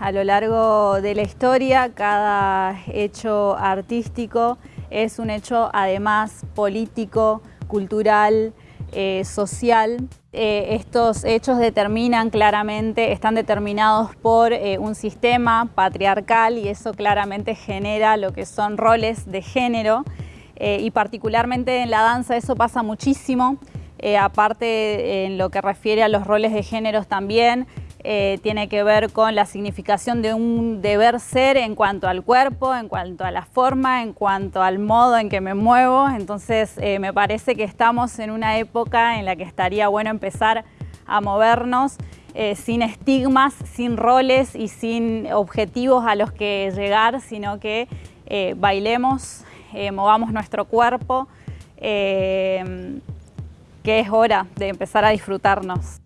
a lo largo de la historia, cada hecho artístico es un hecho además político, cultural, eh, social. Eh, estos hechos determinan claramente, están determinados por eh, un sistema patriarcal y eso claramente genera lo que son roles de género y particularmente en la danza eso pasa muchísimo, aparte en lo que refiere a los roles de géneros también, eh, tiene que ver con la significación de un deber ser en cuanto al cuerpo, en cuanto a la forma, en cuanto al modo en que me muevo. Entonces eh, me parece que estamos en una época en la que estaría bueno empezar a movernos eh, sin estigmas, sin roles y sin objetivos a los que llegar, sino que bailemos, movamos nuestro cuerpo, que es hora de empezar a disfrutarnos.